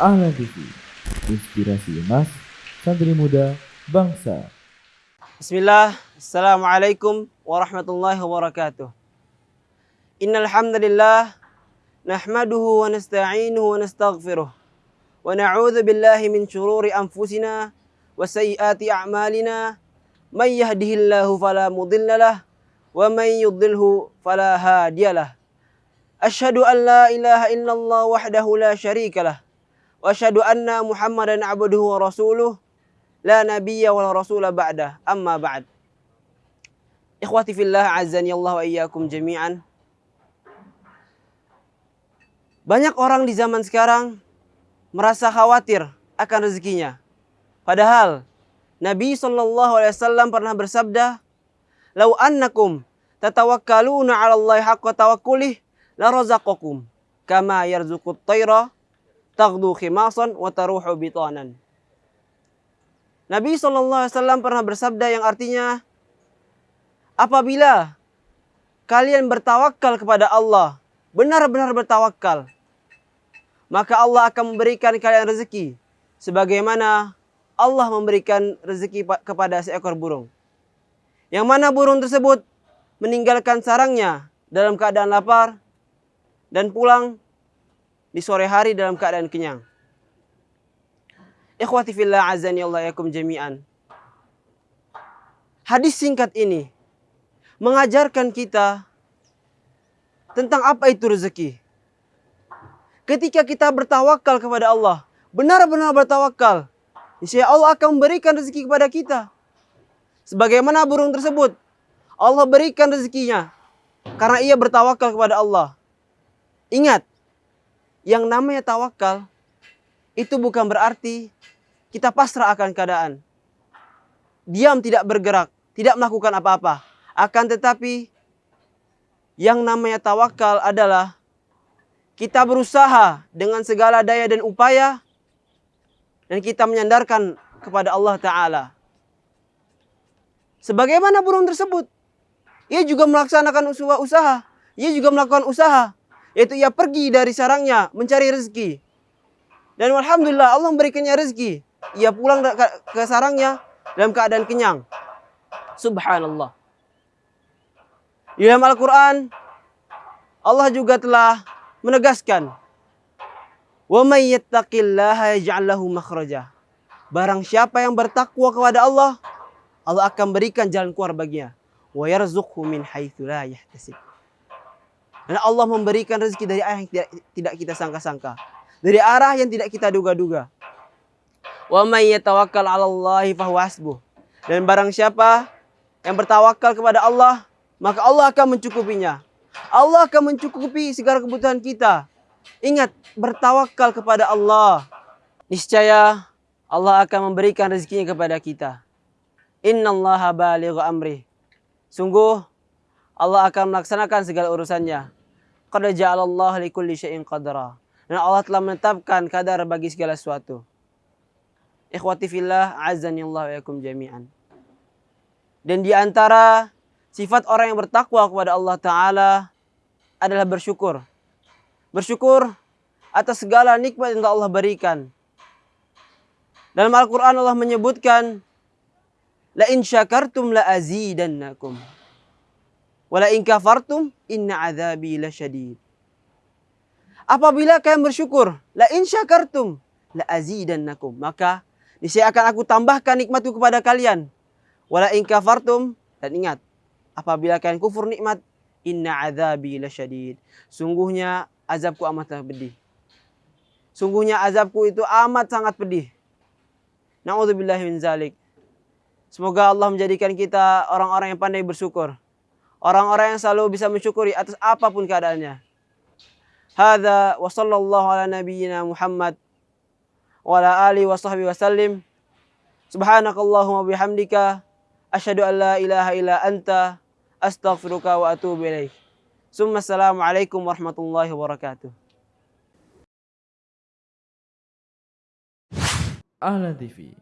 Ahlan TV, inspirasi emas, santri muda, bangsa. Bismillah, Assalamualaikum warahmatullahi wabarakatuh. Innal hamdalillah nahmaduhu wa nasta'inuhu wa nastaghfiruh wa na'udzu billahi min shururi anfusina wa sayyiati a'malina may yahdihillahu fala mudhillalah wa may yudlilhu fala hadiyalah. Asyhadu an la ilaha illallah wahdahu la syarikalah wa anna Muhammadan abduhu wa rasuluh. La nabiyya wa rasula ba'da amma ba'd. Ikhwati fillah azani Allah wa iyyakum jami'an. Banyak orang di zaman sekarang merasa khawatir akan rezekinya. Padahal Nabi wasallam pernah bersabda lau annakum tatawakkaluna 'ala Allah haqqa tawakkulih la razaqakum kama yarzuqut tayra taghdu khimasan wa taruhu bitanan. Nabi SAW pernah bersabda yang artinya, apabila kalian bertawakal kepada Allah, benar-benar bertawakal, maka Allah akan memberikan kalian rezeki, sebagaimana Allah memberikan rezeki kepada seekor burung. Yang mana burung tersebut meninggalkan sarangnya dalam keadaan lapar dan pulang di sore hari dalam keadaan kenyang. Ikhwati fillah azani Allah yakum jami'an. Hadis singkat ini mengajarkan kita tentang apa itu rezeki. Ketika kita bertawakal kepada Allah, benar-benar bertawakal, insya Allah akan memberikan rezeki kepada kita. Sebagaimana burung tersebut, Allah berikan rezekinya karena ia bertawakal kepada Allah. Ingat, yang namanya tawakal itu bukan berarti kita pasrah akan keadaan. Diam tidak bergerak, tidak melakukan apa-apa. Akan tetapi yang namanya tawakal adalah kita berusaha dengan segala daya dan upaya dan kita menyandarkan kepada Allah Ta'ala. Sebagaimana burung tersebut. Ia juga melaksanakan usaha. Ia juga melakukan usaha yaitu ia pergi dari sarangnya mencari rezeki. Dan alhamdulillah Allah memberikannya rezeki. Ia pulang ke sarangnya dalam keadaan kenyang. Subhanallah. Di dalam Al-Quran, Allah juga telah menegaskan, Wa may yattaqillaha yaj'al lahu makhraja. Barang siapa yang bertakwa kepada Allah, Allah akan berikan jalan keluar baginya. Haitsu la yahtasib. Dan Allah memberikan rezeki dari arah yang tidak, kita sangka-sangka. Dari arah yang tidak kita duga-duga. Wa may yatawakkal 'ala Allah fahuwa hasbuh. Dan barang siapa yang bertawakal kepada Allah, maka Allah akan mencukupinya. Allah akan mencukupi segala kebutuhan kita. Ingat, bertawakal kepada Allah. Niscaya Allah akan memberikan rezekinya kepada kita. Innallaha balighu amri. Sungguh Allah akan melaksanakan segala urusannya. Qad ja'alallahu likulli syai'in qadra. Dan Allah telah menetapkan kadar bagi segala sesuatu. Ikhwati fillah, azani Allah wa yakum jami'an. Dan di antara sifat orang yang bertakwa kepada Allah Ta'ala adalah bersyukur. Bersyukur atas segala nikmat yang Allah berikan. Dalam Al-Quran Allah menyebutkan, La in syakartum la azidannakum. Wala in kafartum inna azabi lasyadid. Apabila kalian bersyukur, la in syakartum la azidannakum. Maka niscaya akan aku tambahkan nikmatku kepada kalian. Wala in kafartum dan ingat, apabila kalian kufur nikmat, inna azabi lasyadid. Sungguhnya azabku amat pedih. Sungguhnya azabku itu amat sangat pedih. Na'udzubillahi min zalik. Semoga Allah menjadikan kita orang-orang yang pandai bersyukur. Orang-orang yang selalu bisa mensyukuri atas apa pun keadaannya. Hadza wa sallallahu ala nabiyyina Muhammad wa ala alihi wa sahbihi wa sallim. Subhanakallahumma bihamdika asyhadu an la ilaha illa anta astaghfiruka wa atubu ilaik. Summa assalamualaikum warahmatullahi wabarakatuh. Ahlan TV,